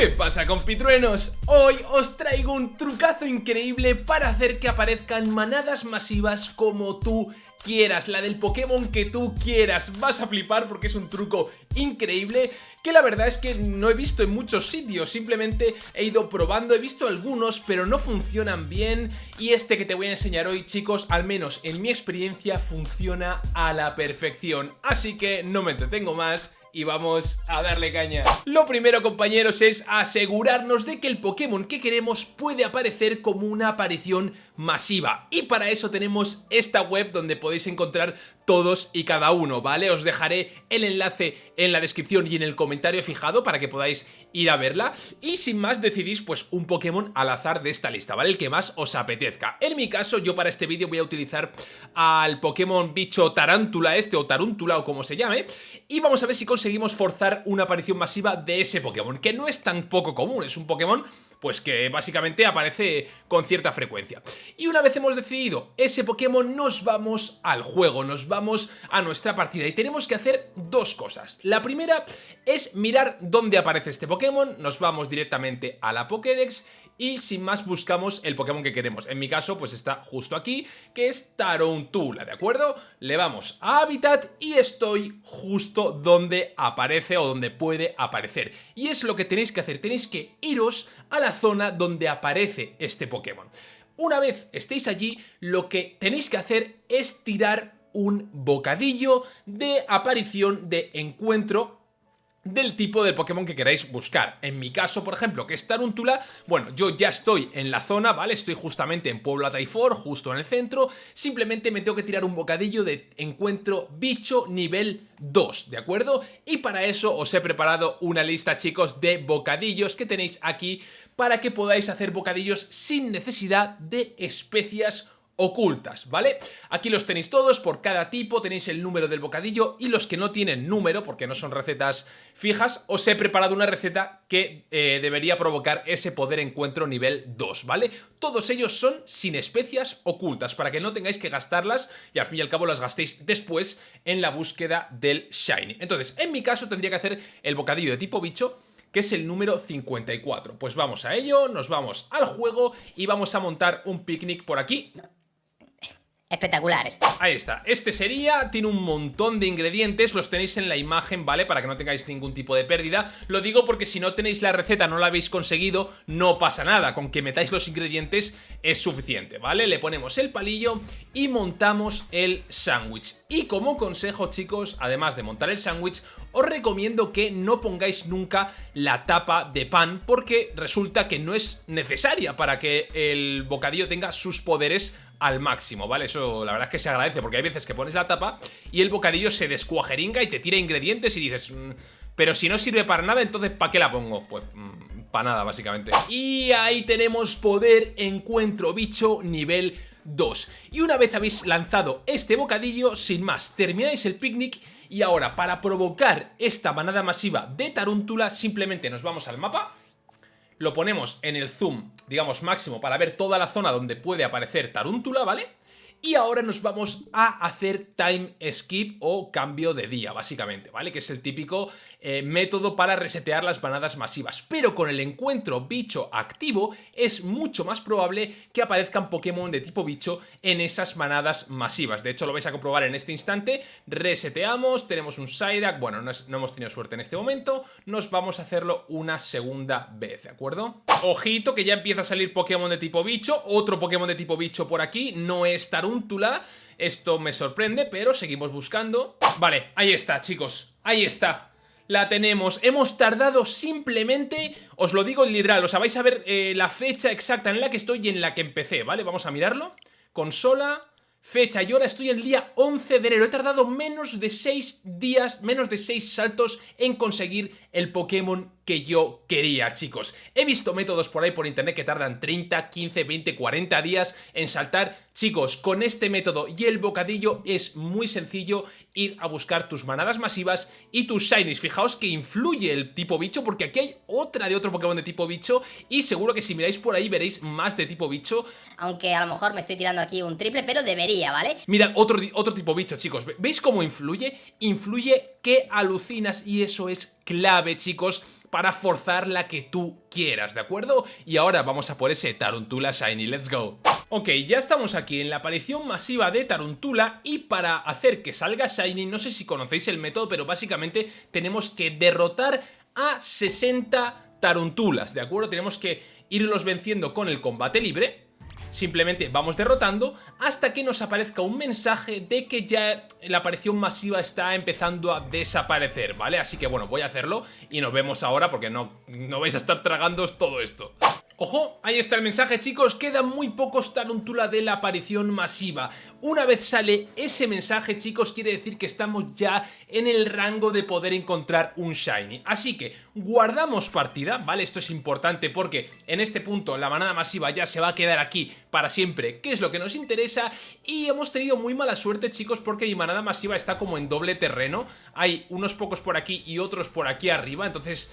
¿Qué pasa compitruenos? Hoy os traigo un trucazo increíble para hacer que aparezcan manadas masivas como tú quieras, la del Pokémon que tú quieras. Vas a flipar porque es un truco increíble que la verdad es que no he visto en muchos sitios, simplemente he ido probando, he visto algunos pero no funcionan bien y este que te voy a enseñar hoy chicos, al menos en mi experiencia funciona a la perfección. Así que no me entretengo más y vamos a darle caña. Lo primero compañeros es asegurarnos de que el Pokémon que queremos puede aparecer como una aparición masiva y para eso tenemos esta web donde podéis encontrar todos y cada uno, ¿vale? Os dejaré el enlace en la descripción y en el comentario fijado para que podáis ir a verla y sin más decidís pues un Pokémon al azar de esta lista, ¿vale? El que más os apetezca. En mi caso yo para este vídeo voy a utilizar al Pokémon bicho tarántula este o tarántula o como se llame y vamos a ver si conseguimos forzar una aparición masiva de ese Pokémon, que no es tan poco común, es un Pokémon pues que básicamente aparece con cierta frecuencia. Y una vez hemos decidido ese Pokémon, nos vamos al juego, nos vamos a nuestra partida y tenemos que hacer dos cosas. La primera es mirar dónde aparece este Pokémon, nos vamos directamente a la Pokédex y sin más buscamos el Pokémon que queremos. En mi caso pues está justo aquí, que es Tarountula, ¿de acuerdo? Le vamos a Habitat y estoy justo donde aparece o donde puede aparecer. Y es lo que tenéis que hacer, tenéis que iros a la zona donde aparece este Pokémon. Una vez estéis allí, lo que tenéis que hacer es tirar un bocadillo de aparición de encuentro del tipo de Pokémon que queráis buscar. En mi caso, por ejemplo, que es Taruntula, bueno, yo ya estoy en la zona, ¿vale? Estoy justamente en Puebla Taifor, justo en el centro, simplemente me tengo que tirar un bocadillo de encuentro bicho nivel 2, ¿de acuerdo? Y para eso os he preparado una lista, chicos, de bocadillos que tenéis aquí para que podáis hacer bocadillos sin necesidad de especias ocultas, ¿vale? Aquí los tenéis todos, por cada tipo tenéis el número del bocadillo y los que no tienen número, porque no son recetas fijas, os he preparado una receta que eh, debería provocar ese poder encuentro nivel 2, ¿vale? Todos ellos son sin especias ocultas, para que no tengáis que gastarlas y al fin y al cabo las gastéis después en la búsqueda del Shiny. Entonces, en mi caso tendría que hacer el bocadillo de tipo bicho, que es el número 54. Pues vamos a ello, nos vamos al juego y vamos a montar un picnic por aquí Espectacular esto. Ahí está, este sería, tiene un montón de ingredientes, los tenéis en la imagen, ¿vale? Para que no tengáis ningún tipo de pérdida Lo digo porque si no tenéis la receta, no la habéis conseguido, no pasa nada Con que metáis los ingredientes es suficiente, ¿vale? Le ponemos el palillo y montamos el sándwich Y como consejo, chicos, además de montar el sándwich Os recomiendo que no pongáis nunca la tapa de pan Porque resulta que no es necesaria para que el bocadillo tenga sus poderes al máximo, ¿vale? Eso la verdad es que se agradece porque hay veces que pones la tapa y el bocadillo se descuajeringa y te tira ingredientes y dices... Mm, pero si no sirve para nada, entonces ¿para qué la pongo? Pues mm, para nada, básicamente. Y ahí tenemos poder encuentro bicho nivel 2. Y una vez habéis lanzado este bocadillo, sin más, termináis el picnic y ahora para provocar esta manada masiva de tarántula simplemente nos vamos al mapa lo ponemos en el zoom, digamos, máximo para ver toda la zona donde puede aparecer Taruntula, ¿vale? Y ahora nos vamos a hacer time skip o cambio de día, básicamente, ¿vale? Que es el típico eh, método para resetear las manadas masivas. Pero con el encuentro bicho activo es mucho más probable que aparezcan Pokémon de tipo bicho en esas manadas masivas. De hecho, lo vais a comprobar en este instante. Reseteamos, tenemos un Psyduck, bueno, no, no hemos tenido suerte en este momento. Nos vamos a hacerlo una segunda vez, ¿de acuerdo? Ojito que ya empieza a salir Pokémon de tipo bicho, otro Pokémon de tipo bicho por aquí, no es Esto me sorprende, pero seguimos buscando. Vale, ahí está, chicos. Ahí está. La tenemos. Hemos tardado simplemente, os lo digo literal, o sea, vais a ver eh, la fecha exacta en la que estoy y en la que empecé, ¿vale? Vamos a mirarlo. Consola, fecha y hora, estoy el día 11 de enero. He tardado menos de 6 días, menos de 6 saltos en conseguir el Pokémon que yo quería, chicos. He visto métodos por ahí por internet que tardan 30, 15, 20, 40 días en saltar. Chicos, con este método y el bocadillo es muy sencillo ir a buscar tus manadas masivas y tus shinies. Fijaos que influye el tipo bicho porque aquí hay otra de otro Pokémon de tipo bicho y seguro que si miráis por ahí veréis más de tipo bicho. Aunque a lo mejor me estoy tirando aquí un triple, pero debería, ¿vale? Mirad, otro, otro tipo bicho, chicos. ¿Veis cómo influye? Influye que alucinas y eso es clave, chicos, para forzar la que tú quieras, ¿de acuerdo? Y ahora vamos a por ese Taruntula Shiny, let's go. Ok, ya estamos aquí en la aparición masiva de Taruntula y para hacer que salga Shiny, no sé si conocéis el método, pero básicamente tenemos que derrotar a 60 Taruntulas, ¿de acuerdo? Tenemos que irlos venciendo con el combate libre Simplemente vamos derrotando hasta que nos aparezca un mensaje de que ya la aparición masiva está empezando a desaparecer, ¿vale? Así que bueno, voy a hacerlo y nos vemos ahora porque no, no vais a estar tragándoos todo esto. Ojo, ahí está el mensaje chicos, quedan muy pocos Taruntula de la aparición masiva. Una vez sale ese mensaje chicos, quiere decir que estamos ya en el rango de poder encontrar un Shiny. Así que guardamos partida, ¿vale? Esto es importante porque en este punto la manada masiva ya se va a quedar aquí para siempre, que es lo que nos interesa. Y hemos tenido muy mala suerte chicos porque mi manada masiva está como en doble terreno. Hay unos pocos por aquí y otros por aquí arriba, entonces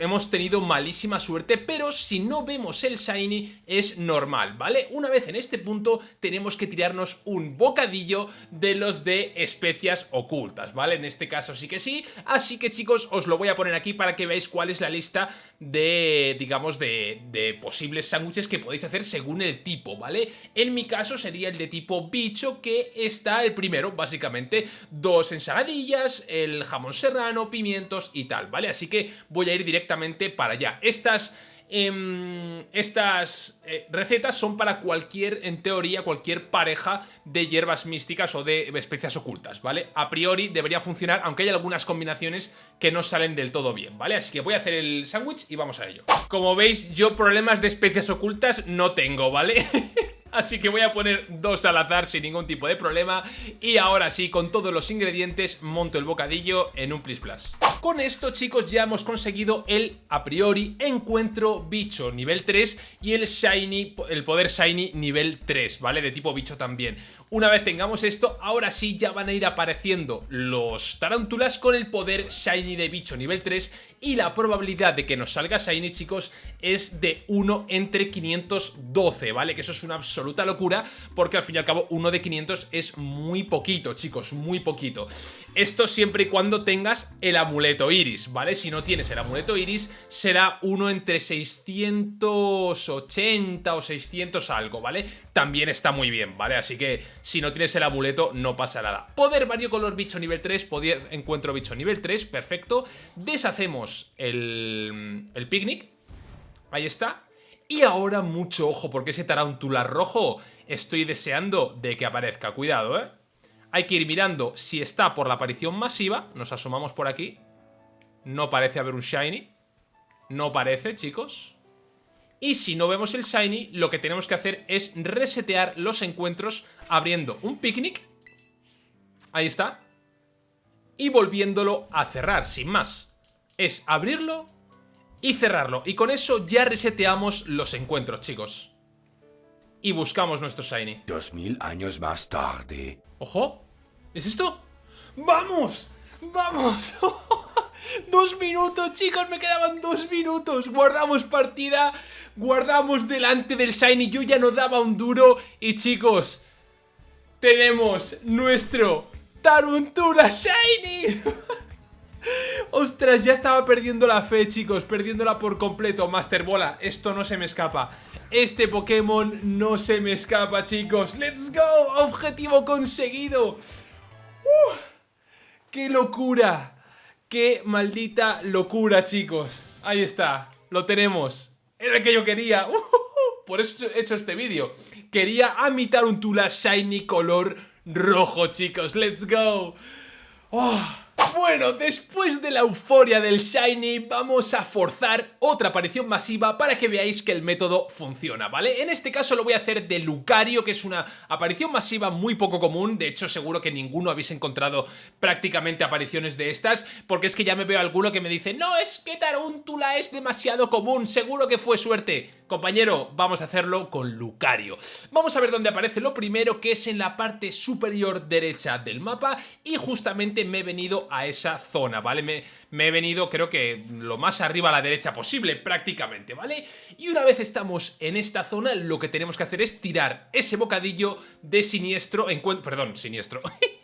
Hemos tenido malísima suerte, pero si no vemos el Shiny es normal, ¿vale? Una vez en este punto tenemos que tirarnos un bocadillo de los de especias ocultas, ¿vale? En este caso sí que sí, así que chicos os lo voy a poner aquí para que veáis cuál es la lista de, digamos, de, de posibles sándwiches que podéis hacer según el tipo, ¿vale? En mi caso sería el de tipo bicho que está el primero, básicamente, dos ensaladillas, el jamón serrano, pimientos y tal, ¿vale? Así que voy a ir directamente para allá. Estas... Em, estas eh, recetas son para cualquier, en teoría, cualquier pareja de hierbas místicas o de especias ocultas, ¿vale? A priori debería funcionar, aunque hay algunas combinaciones que no salen del todo bien, ¿vale? Así que voy a hacer el sándwich y vamos a ello. Como veis, yo problemas de especias ocultas no tengo, ¿vale? Así que voy a poner dos al azar sin ningún tipo de problema. Y ahora sí, con todos los ingredientes monto el bocadillo en un Plis Plus Con esto chicos ya hemos conseguido el a priori encuentro bicho nivel 3 Y el shiny, el poder shiny nivel 3, ¿vale? De tipo bicho también Una vez tengamos esto, ahora sí ya van a ir apareciendo los tarántulas con el poder shiny de bicho nivel 3 Y la probabilidad de que nos salga shiny chicos es de 1 entre 512, ¿vale? Que eso es una absoluta locura porque al fin y al cabo uno de 500 es muy poquito, chicos, muy poquito. Esto siempre y cuando tengas el amuleto iris, ¿vale? Si no tienes el amuleto iris será uno entre 680 o 600 algo, ¿vale? También está muy bien, ¿vale? Así que si no tienes el amuleto no pasa nada. Poder color bicho nivel 3, poder encuentro bicho nivel 3, perfecto. Deshacemos el, el picnic. Ahí está. Y ahora mucho ojo, porque ese tarántula rojo estoy deseando de que aparezca. Cuidado, ¿eh? Hay que ir mirando si está por la aparición masiva. Nos asomamos por aquí. No parece haber un Shiny. No parece, chicos. Y si no vemos el Shiny, lo que tenemos que hacer es resetear los encuentros abriendo un picnic. Ahí está. Y volviéndolo a cerrar, sin más. Es abrirlo y cerrarlo. Y con eso ya reseteamos los encuentros, chicos. Y buscamos nuestro Shiny. Dos mil años más tarde. ¡Ojo! ¿Es esto? ¡Vamos! ¡Vamos! ¡Dos minutos, chicos! Me quedaban dos minutos. Guardamos partida. Guardamos delante del Shiny. Yo ya no daba un duro. Y chicos, tenemos nuestro Taruntula Shiny. Ostras, ya estaba perdiendo la fe, chicos Perdiéndola por completo Master Bola, esto no se me escapa Este Pokémon no se me escapa, chicos ¡Let's go! ¡Objetivo conseguido! ¡Uh! ¡Qué locura! ¡Qué maldita locura, chicos! Ahí está, lo tenemos Era el que yo quería. Por eso he hecho este vídeo Quería amitar un Tula Shiny color rojo, chicos ¡Let's go! ¡Oh! Bueno, después de la euforia del Shiny, vamos a forzar otra aparición masiva para que veáis que el método funciona, ¿vale? En este caso lo voy a hacer de Lucario, que es una aparición masiva muy poco común, de hecho seguro que ninguno habéis encontrado prácticamente apariciones de estas, porque es que ya me veo alguno que me dice no, es que Taruntula es demasiado común, seguro que fue suerte. Compañero, vamos a hacerlo con Lucario. Vamos a ver dónde aparece lo primero, que es en la parte superior derecha del mapa, y justamente me he venido a esa zona, ¿vale? Me, he venido creo que lo más arriba a la derecha posible, prácticamente, ¿vale? Y una vez estamos en esta zona, lo que tenemos que hacer es tirar ese bocadillo de siniestro, perdón, siniestro,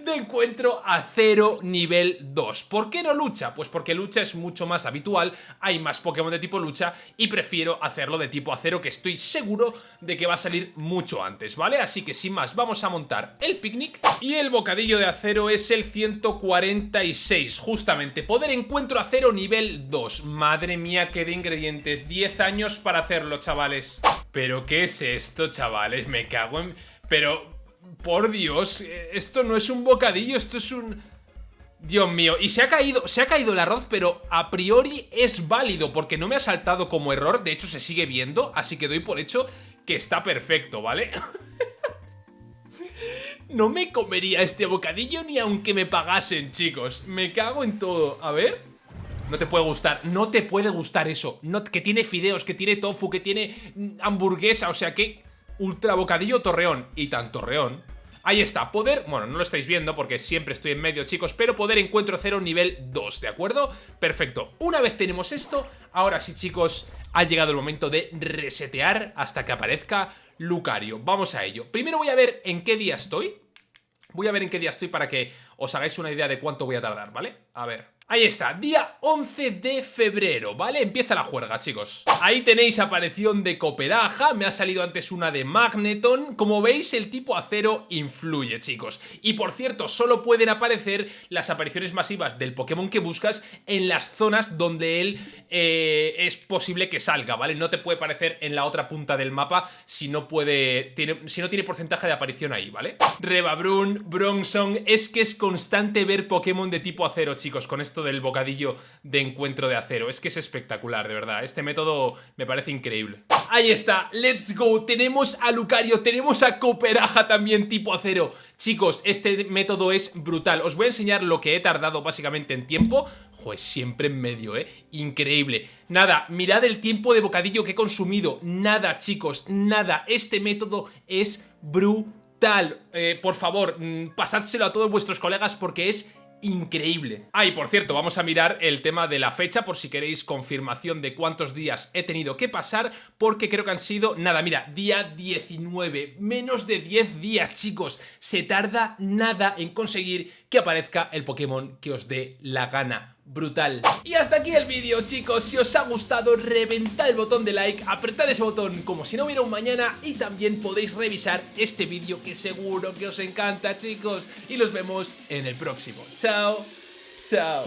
de encuentro a cero nivel 2. ¿Por qué no lucha? Pues porque lucha es mucho más habitual, hay más Pokémon de tipo lucha y prefiero hacerlo de tipo acero que estoy seguro de que va a salir mucho antes, ¿vale? Así que sin más, vamos a montar el picnic y el bocadillo de acero es el 146, justamente. Poder encuentro acero nivel 2. Madre mía, qué de ingredientes. 10 años para hacerlo, chavales. ¿Pero qué es esto, chavales? Me cago en... Pero, por Dios, esto no es un bocadillo, esto es un... Dios mío, y se ha caído, se ha caído el arroz, pero a priori es válido, porque no me ha saltado como error, de hecho se sigue viendo, así que doy por hecho que está perfecto, ¿vale? no me comería este bocadillo ni aunque me pagasen, chicos, me cago en todo, a ver... No te puede gustar, no te puede gustar eso, que tiene fideos, que tiene tofu, que tiene hamburguesa, o sea que... Ultra bocadillo torreón, y tan torreón Ahí está, poder, bueno, no lo estáis viendo porque siempre estoy en medio, chicos, pero poder encuentro cero nivel 2, ¿de acuerdo? Perfecto, una vez tenemos esto, ahora sí, chicos, ha llegado el momento de resetear hasta que aparezca Lucario. Vamos a ello. Primero voy a ver en qué día estoy. Voy a ver en qué día estoy para que os hagáis una idea de cuánto voy a tardar, ¿vale? A ver, Ahí está, día 11 de febrero, ¿vale? Empieza la juerga, chicos. Ahí tenéis aparición de Cooperaja, me ha salido antes una de Magneton. Como veis, el tipo acero influye, chicos. Y por cierto, solo pueden aparecer las apariciones masivas del Pokémon que buscas en las zonas donde él eh, es posible que salga, ¿vale? No te puede aparecer en la otra punta del mapa si no puede... Tiene, si no tiene porcentaje de aparición ahí, ¿vale? Rebabrun, Bronzong, es que es constante ver Pokémon de tipo acero, chicos, con esto del bocadillo de encuentro de acero. Es que es espectacular, de verdad. Este método me parece increíble. Ahí está, let's go. Tenemos a Lucario, tenemos a Cooperaja también tipo acero. Chicos, este método es brutal. Os voy a enseñar lo que he tardado básicamente en tiempo. Joder, siempre en medio, ¿eh? Increíble. Nada, mirad el tiempo de bocadillo que he consumido. Nada, chicos, nada. Este método es brutal. Eh, por favor, mm, pasádselo a todos vuestros colegas porque es increíble. Ah, y por cierto, vamos a mirar el tema de la fecha por si queréis confirmación de cuántos días he tenido que pasar, porque creo que han sido, nada, mira, día 19, menos de 10 días, chicos. Se tarda nada en conseguir que aparezca el Pokémon que os dé la gana brutal. Y hasta aquí el vídeo chicos, si os ha gustado reventad el botón de like, apretad ese botón como si no hubiera un mañana y también podéis revisar este vídeo que seguro que os encanta chicos y los vemos en el próximo. Chao, chao.